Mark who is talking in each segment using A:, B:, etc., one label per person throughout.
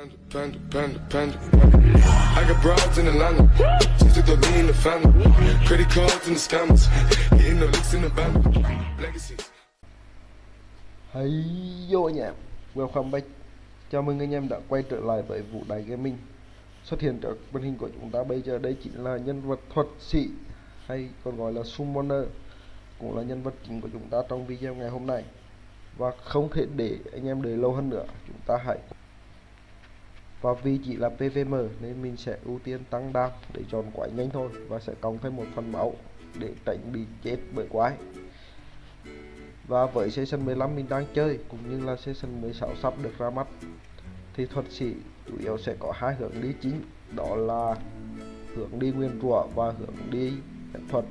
A: Panda, panda, panda. I got broads in Atlanta. Just to throw me in the family. Credit cards in the scammers. Hitting the licks in the band. Legacies.
B: Hey yo anh em, welcome back. Chào mừng anh em đã quay trở lại với vụ đài Gaming. Xuất hiện trước màn hình của chúng ta bây giờ đây chính là nhân vật thuật sĩ hay còn gọi là Summoner, cũng là nhân vật chính của chúng ta trong video ngày hôm nay. Và không thể để anh em đợi lâu hơn nữa, chúng ta hãy và vì chỉ là PVM nên mình sẽ ưu tiên tăng đam để chọn quái nhanh thôi và sẽ cộng thêm một phần máu để tránh bị chết bởi quái. Và với season 15 mình đang chơi cũng như là season 16 sắp được ra mắt, thì thuật sĩ chủ yếu sẽ có hai hướng đi chính, đó là hướng đi nguyên rủa và hướng đi phép thuật.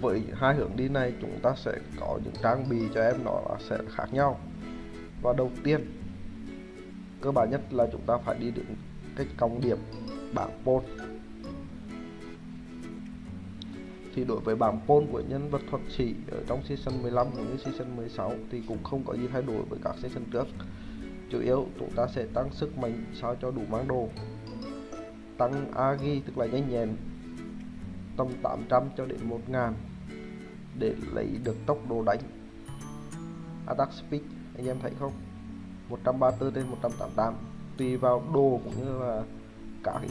B: Với hai hướng đi này, chúng ta sẽ có những trang bị cho em nó sẽ khác nhau. Và đầu tiên cơ bản nhất là chúng ta phải đi đến cách cộng điểm bảng pôn thì đối với bảng pôn của nhân vật thuật sĩ ở trong season 15 cũng như season 16 thì cũng không có gì thay đổi với các season trước. Chủ yếu chúng ta sẽ tăng sức mạnh sao cho đủ mang đồ. Tăng agi tức là nhanh nhẹn, tầm 800 cho đến 1000 để lấy được tốc độ đánh. Attack speed, anh em thấy không? 134 đến 188 tùy vào đồ cũng như là các cái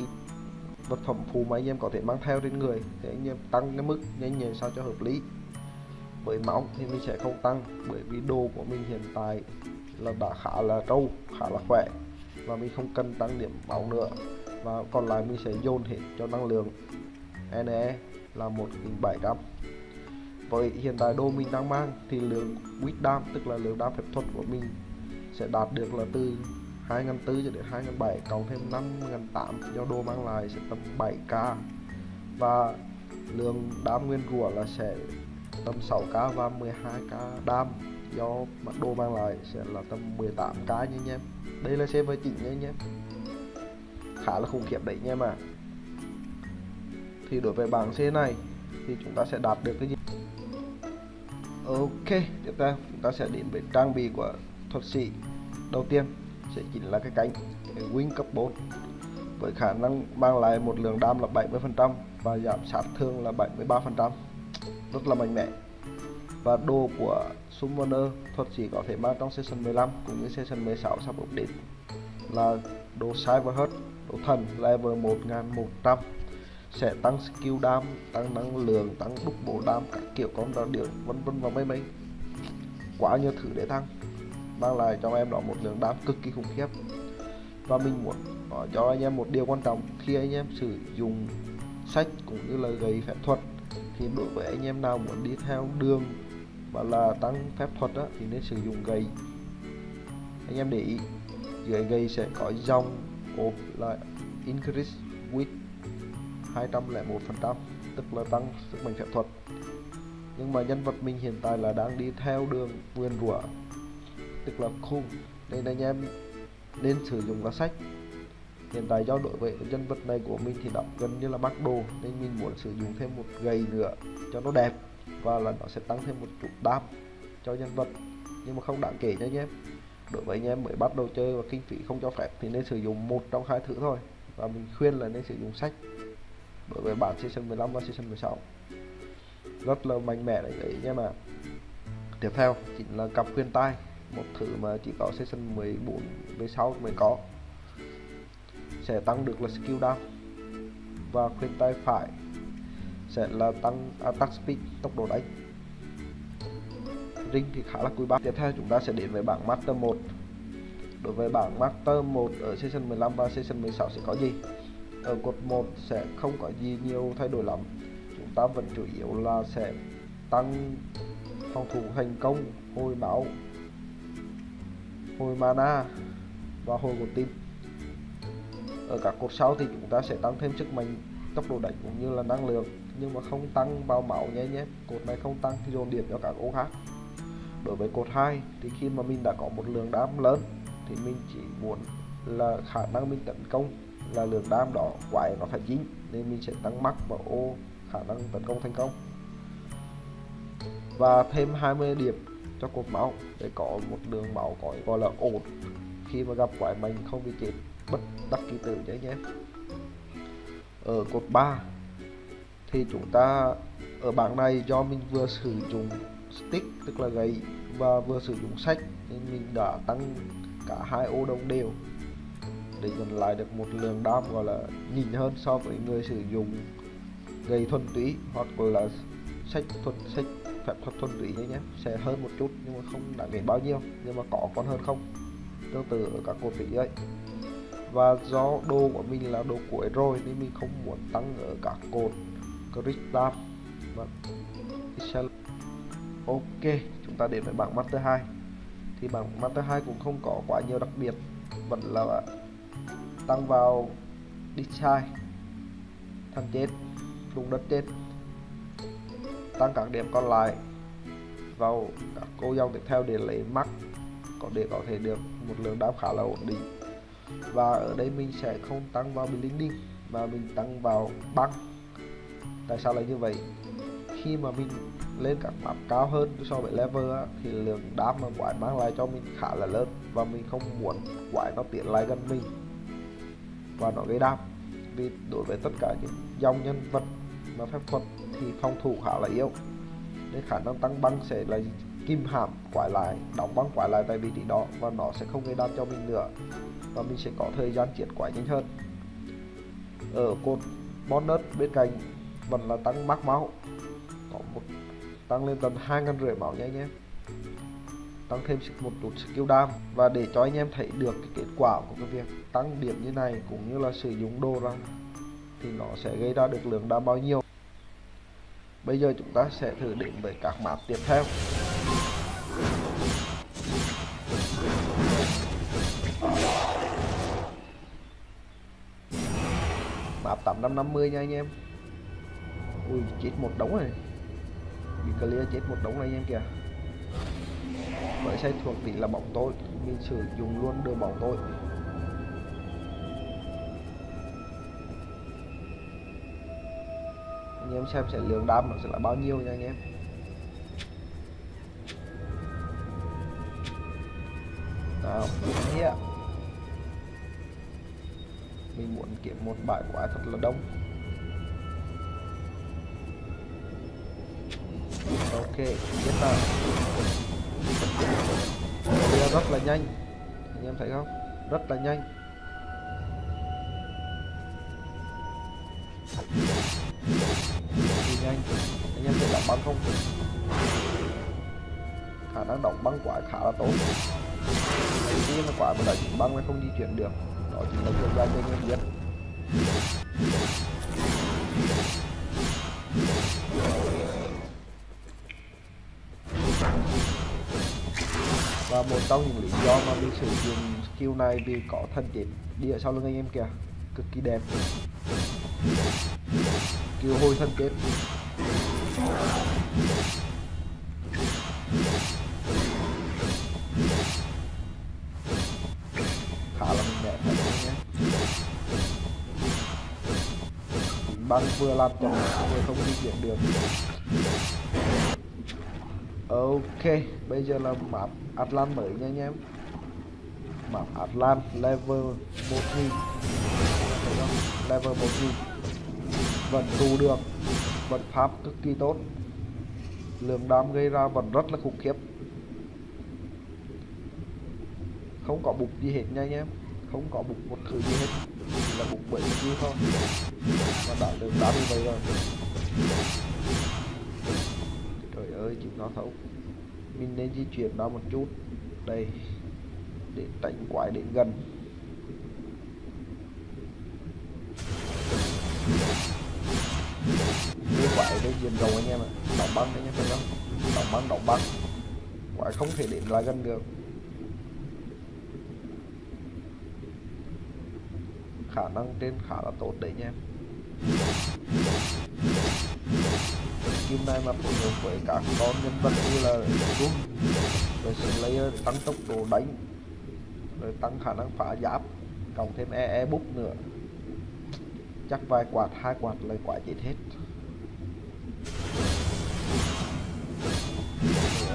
B: vật phẩm phụ mà anh em có thể mang theo trên người thì anh em tăng cái mức nhanh nhẹn sao cho hợp lý. Với máu thì mình sẽ không tăng, bởi vì đồ của mình hiện tại là đã khá là trâu, khá là khỏe và mình không cần tăng điểm máu nữa. Và còn lại mình sẽ dồn hết cho năng lượng. NE là 1700 với hiện tại đồ mình đang mang thì lượng wisdom tức là lượng đam phép thuật của mình sẽ đạt được là từ 2004 cho đến 2007 cộng thêm 5008 do đô mang lại sẽ tầm 7k và lượng đam nguyên rủa là sẽ tầm 6k và 12k đam. Do mặt đồ mang lại sẽ là tầm 18k nha anh em. Đây là server chỉnh nha anh em. Khá là khủng khiếp đấy nha mà thì đối với bảng C này thì chúng ta sẽ đạt được cái gì? Ok, tiếp theo chúng ta sẽ đến với trang bị của thuật sĩ đầu tiên sẽ chính là cái cánh cái wing cấp 4 với khả năng mang lại một lượng đam là 70% và giảm sát thương là 73% rất là mạnh mẽ. Và đồ của Summoner thuật sĩ có thể mang trong season 15 cũng như season 16 sắp update là đồ Cyberheart đồ thần level 1100 sẽ tăng skill đam, tăng năng lượng, tăng đúc bộ đam các kiểu con đó điện vân vân và mấy mấy quá nhiều thứ để tăng mang lại cho em đó một lượng đam cực kỳ khủng khiếp. Và mình muốn nói cho anh em một điều quan trọng khi anh em sử dụng sách cũng như là gầy phép thuật thì đối với anh em nào muốn đi theo đường và là tăng phép thuật đó, thì nên sử dụng gầy anh em để ý dưới gầy sẽ có dòng ốp là increase with 201% tức là tăng sức mạnh phép thuật. Nhưng mà nhân vật mình hiện tại là đang đi theo đường nguyên rủa tức là khung. Nên anh em nên sử dụng là sách. Hiện tại do đội vệ nhân vật này của mình thì đọc gần như là bắt đồ nên mình muốn sử dụng thêm một gầy nữa cho nó đẹp và là nó sẽ tăng thêm một chút đam cho nhân vật. Nhưng mà không đáng kể nha anh em. Đối với anh em mới bắt đầu chơi và kinh phí không cho phép thì nên sử dụng một trong hai thứ thôi. Và mình khuyên là nên sử dụng sách. Đối với bản season 15 và season 16 rất là mạnh mẽ đấy, đấy nha mà. Tiếp theo chính là cặp khuyên tai một thứ mà chỉ có season 14 16 mới có. Sẽ tăng được là skill down. Và khuyên tay phải sẽ là tăng à, attack speed, tốc độ đánh. Ring thì khá là quý báu. Tiếp theo chúng ta sẽ đến với bảng master 1 đối với bảng master 1 ở season 15 và season 16 sẽ có gì? Ở cột 1 sẽ không có gì nhiều thay đổi lắm. Chúng ta vẫn chủ yếu là sẽ tăng phòng thủ thành công, hồi máu hồi mana. Và hồi của tim ở các cột sau thì chúng ta sẽ tăng thêm sức mạnh, tốc độ đánh cũng như là năng lượng. Nhưng mà không tăng vào máu nhé nhé. Cột này không tăng thì dồn điểm cho các ô khác. Đối với cột 2 thì khi mà mình đã có một lượng đam lớn thì mình chỉ muốn là khả năng mình tấn công là lượng đam đó quái nó phải dính, nên mình sẽ tăng mắc vào ô khả năng tấn công thành công. Và thêm 20 điểm cho cột máu. Để có một đường máu có, gọi là ổn. Khi mà gặp quái mình không bị chết bất đắc kỳ tử nhé nhé. Ở cột 3 thì chúng ta ở bảng này do mình vừa sử dụng stick, tức là gậy, và vừa sử dụng sách, nên mình đã tăng cả hai ô đồng đều. Để nhận lại được một lượng đam, gọi là nhìn hơn so với người sử dụng gậy thuần túy, hoặc là sách thuần sách phép thuật thuần túy nhé nhé. Sẽ hơn một chút, nhưng mà không đáng kể bao nhiêu, nhưng mà có còn hơn không? Tương tự ở các cột vị ấy. Và do đồ của mình là đồ cuối rồi nên mình không muốn tăng ở các cột crystal vâng. và ok, chúng ta đến với bảng master 2 thì bảng master 2 cũng không có quá nhiều đặc biệt, vẫn là tăng vào đi sai. Thằng chết đụng đất chết tăng các điểm còn lại vào các cô dòng tiếp theo để lấy mắc có để có thể được một lượng đáp khá là ổn định. Và ở đây mình sẽ không tăng vào blending mà mình tăng vào băng. Tại sao lại như vậy? Khi mà mình lên các map cao hơn so với level á, thì lượng đáp mà quái mang lại cho mình khá là lớn và mình không muốn quái nó tiến lại gần mình. Và nó gây đáp vì đối với tất cả những dòng nhân vật mà phép thuật thì phòng thủ khá là yếu. Nên khả năng tăng băng sẽ là kim hàm quái lại đóng băng quái lại tại vị trí đó và nó sẽ không gây đam cho mình nữa. Và mình sẽ có thời gian chiến quái nhanh hơn. Ở cột bonus bên cạnh vẫn là tăng mắc máu. Có một, tăng lên tầm hai ngàn rưỡi máu nha anh em. Tăng thêm một chút skill đam. Và để cho anh em thấy được cái kết quả của cái việc tăng điểm như này cũng như là sử dụng đồ rằng thì nó sẽ gây ra được lượng đam bao nhiêu bây giờ chúng ta sẽ thử đến với các map tiếp theo. Map 850 nha anh em. Ui, chết một đống này bị clear chết một đống này anh em kìa. Bởi xây thuộc tỷ là bóng tối mình sử dụng luôn đưa bóng tối anh em xem sẽ lượng đam nó sẽ là bao nhiêu nha anh em. Nào yeah. mình muốn kiếm một bãi quả thật là đông. Ok biết là rất là nhanh. Anh em thấy không? Rất là nhanh. Nhanh anh em thấy đóng băng không? Khả năng đóng băng quả khá là tốt. Đầu tiên là quả mà chuyển băng nó không di chuyển được. Đó chính là việc ra cho anh em biết và một trong những lý do mà mình sử dụng skill này vì có thân chết đi ở sau lưng anh em kìa. Cực kỳ đẹp. Skill hồi thân chết khá là mạnh nhé. Băng vừa làm cho vừa không di chuyển được. Ok, bây giờ là map Atlan mới nha anh em. Map Atlan level 1000 level 1000 vẫn tù được vận pháp cực kỳ tốt. Lượng đam gây ra vẫn rất là khủng khiếp. Không có bục gì hết nha anh em. Không có bục một thứ gì hết. Chỉ là bục bởi gì thôi. Và đã được đá như vậy rồi. Trời ơi, chịu nó thấu. Mình nên di chuyển nó một chút. Đây. Để tránh quái đến gần. Quái rồi diện rộng anh em ạ. Đóng băng anh em thấy không đóng băng đóng băng. Quả không thể đến lại gần được. Khả năng trên khá là tốt đấy nha em. Kim này mà phối hợp với các con nhân vật như là run rồi Slayer tăng tốc độ đánh, rồi tăng khả năng phá giáp, cộng thêm e e bút nữa. Chắc vài quạt, hai quạt lời quả chết hết.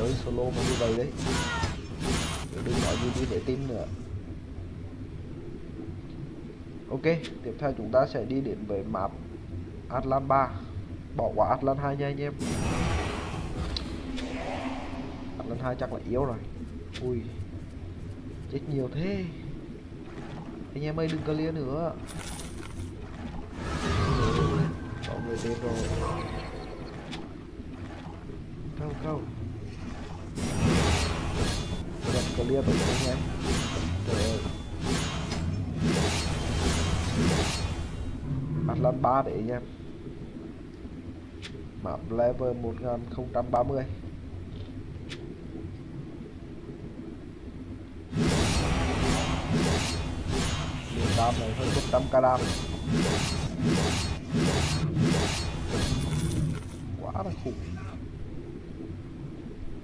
B: Trời ơi solo mà như vậy đấy. Đừng nói gì đi để tin nữa. Ok, tiếp theo chúng ta sẽ đi đến với map Atlan 3 bỏ qua Atlan 2 nha anh em. Atlan 2 chắc là yếu rồi. Ui, chết nhiều thế. Anh em ơi, đừng clear nữa. Có người đến rồi. Câu câu không Vẫn tôi rồi anh em trời ơi. Atlan 3 để anh em map level 1030 Điện đam này hơn 100 k đam. Quá là khủng.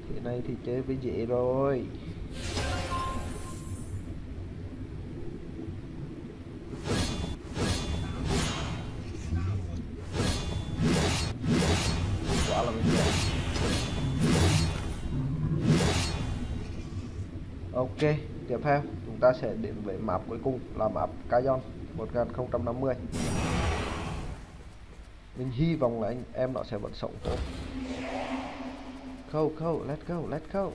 B: Thế này thì chơi với dễ rồi. Ok, tiếp theo, chúng ta sẽ đến với map cuối cùng là map Cayon 1050 mình hy vọng là anh em nó sẽ vẫn sống tốt. Go go let's go let's go.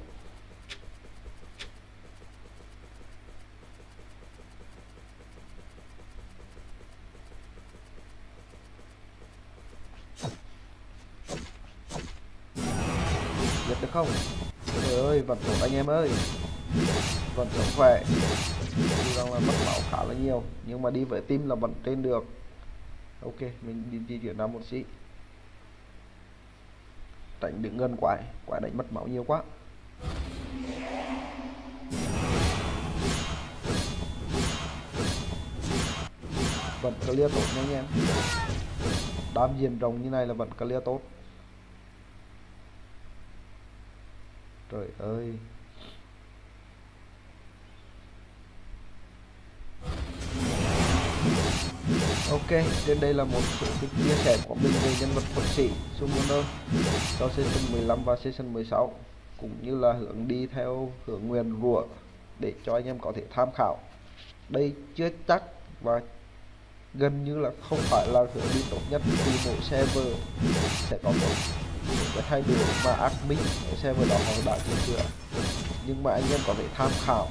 B: Giật được không? Trời ơi vẫn tốt anh em ơi vẫn sức khỏe. Dù rằng là mất máu khá là nhiều, nhưng mà đi với tim là vẫn trên được. Ok, mình đi di chuyển ra một xí. Tránh đứng gần quái quái đánh mất máu nhiều quá. Vẫn clear tốt nha anh em. Đám diện rồng như này là vẫn clear tốt. Trời ơi. Ok, trên đây là một số cái chia sẻ của mình về nhân vật thuật sĩ Summoner cho season 15 và season 16 cũng như là hướng đi theo hướng Nguyên rủa để cho anh em có thể tham khảo. Đây chưa chắc và gần như là không phải là hướng đi tốt nhất vì mỗi server sẽ có một cái thay đổi mà admin ở server đó họ đã chỉnh sửa. Nhưng mà anh em có thể tham khảo.